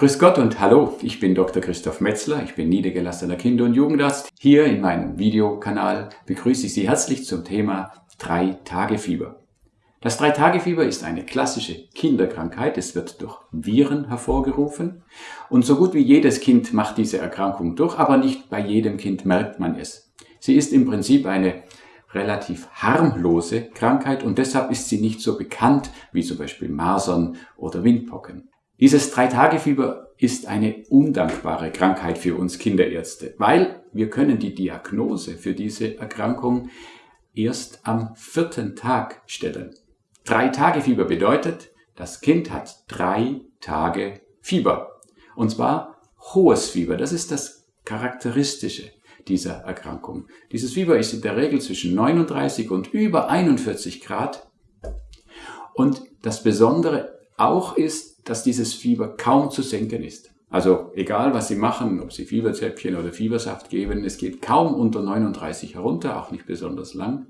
Grüß Gott und hallo, ich bin Dr. Christoph Metzler, ich bin niedergelassener Kinder- und Jugendarzt. Hier in meinem Videokanal begrüße ich Sie herzlich zum Thema Drei-Tage-Fieber. Das Drei-Tage-Fieber ist eine klassische Kinderkrankheit, es wird durch Viren hervorgerufen und so gut wie jedes Kind macht diese Erkrankung durch, aber nicht bei jedem Kind merkt man es. Sie ist im Prinzip eine relativ harmlose Krankheit und deshalb ist sie nicht so bekannt wie zum Beispiel Masern oder Windpocken. Dieses Drei-Tage-Fieber ist eine undankbare Krankheit für uns Kinderärzte, weil wir können die Diagnose für diese Erkrankung erst am vierten Tag stellen. Drei-Tage-Fieber bedeutet, das Kind hat drei Tage Fieber. Und zwar hohes Fieber. Das ist das Charakteristische dieser Erkrankung. Dieses Fieber ist in der Regel zwischen 39 und über 41 Grad. Und das Besondere auch ist, dass dieses Fieber kaum zu senken ist. Also egal, was Sie machen, ob Sie Fieberzäpfchen oder Fiebersaft geben, es geht kaum unter 39 herunter, auch nicht besonders lang.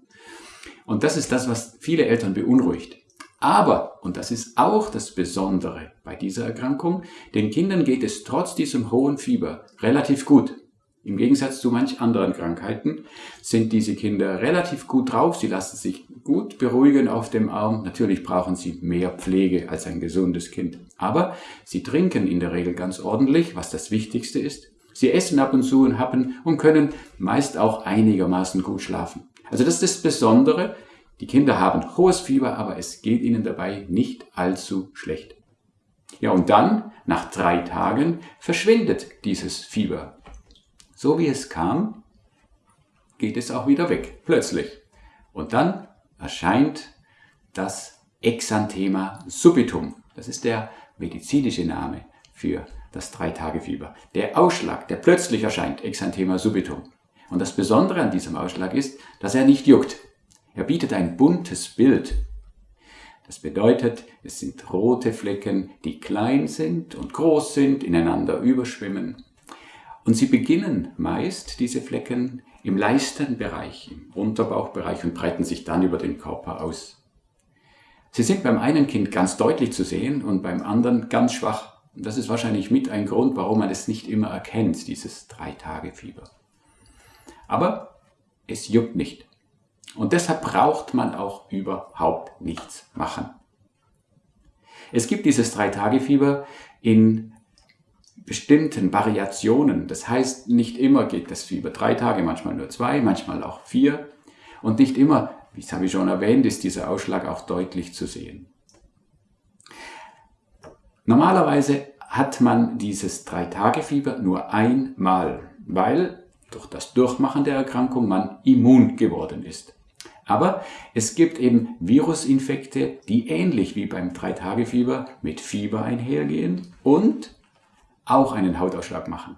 Und das ist das, was viele Eltern beunruhigt. Aber, und das ist auch das Besondere bei dieser Erkrankung, den Kindern geht es trotz diesem hohen Fieber relativ gut. Im Gegensatz zu manch anderen Krankheiten sind diese Kinder relativ gut drauf, sie lassen sich gut beruhigen auf dem Arm. Natürlich brauchen sie mehr Pflege als ein gesundes Kind. Aber sie trinken in der Regel ganz ordentlich, was das Wichtigste ist. Sie essen ab und zu und happen und können meist auch einigermaßen gut schlafen. Also das ist das Besondere. Die Kinder haben hohes Fieber, aber es geht ihnen dabei nicht allzu schlecht. Ja, und dann, nach drei Tagen, verschwindet dieses Fieber. So wie es kam, geht es auch wieder weg, plötzlich. Und dann erscheint das Exanthema subitum. Das ist der medizinische Name für das Drei-Tage-Fieber. Der Ausschlag, der plötzlich erscheint, Exanthema subitum. Und das Besondere an diesem Ausschlag ist, dass er nicht juckt. Er bietet ein buntes Bild. Das bedeutet, es sind rote Flecken, die klein sind und groß sind, ineinander überschwimmen. Und sie beginnen meist, diese Flecken, im Leistenbereich, im Unterbauchbereich und breiten sich dann über den Körper aus. Sie sind beim einen Kind ganz deutlich zu sehen und beim anderen ganz schwach. Und das ist wahrscheinlich mit ein Grund, warum man es nicht immer erkennt, dieses Drei-Tage-Fieber. Aber es juckt nicht. Und deshalb braucht man auch überhaupt nichts machen. Es gibt dieses Drei-Tage-Fieber in bestimmten Variationen. Das heißt, nicht immer geht das Fieber drei Tage, manchmal nur zwei, manchmal auch vier. Und nicht immer, wie habe ich schon erwähnt, ist dieser Ausschlag auch deutlich zu sehen. Normalerweise hat man dieses Drei-Tage-Fieber nur einmal, weil durch das Durchmachen der Erkrankung man immun geworden ist. Aber es gibt eben Virusinfekte, die ähnlich wie beim Drei-Tage-Fieber mit Fieber einhergehen und auch einen Hautausschlag machen.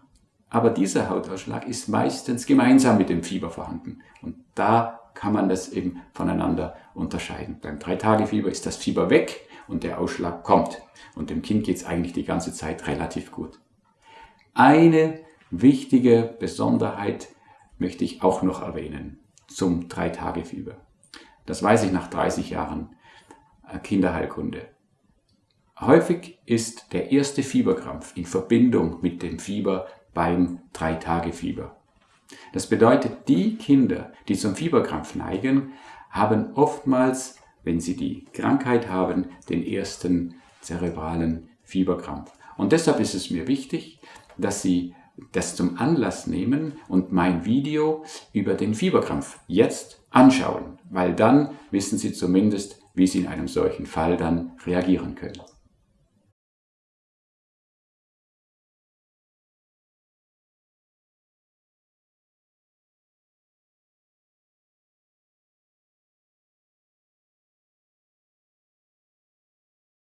Aber dieser Hautausschlag ist meistens gemeinsam mit dem Fieber vorhanden. Und da kann man das eben voneinander unterscheiden. Beim Drei-Tage-Fieber ist das Fieber weg und der Ausschlag kommt. Und dem Kind geht es eigentlich die ganze Zeit relativ gut. Eine wichtige Besonderheit möchte ich auch noch erwähnen zum Drei-Tage-Fieber. Das weiß ich nach 30 Jahren äh, Kinderheilkunde. Häufig ist der erste Fieberkrampf in Verbindung mit dem Fieber beim Drei-Tage-Fieber. Das bedeutet, die Kinder, die zum Fieberkrampf neigen, haben oftmals, wenn sie die Krankheit haben, den ersten zerebralen Fieberkrampf. Und deshalb ist es mir wichtig, dass Sie das zum Anlass nehmen und mein Video über den Fieberkrampf jetzt anschauen, weil dann wissen Sie zumindest, wie Sie in einem solchen Fall dann reagieren können.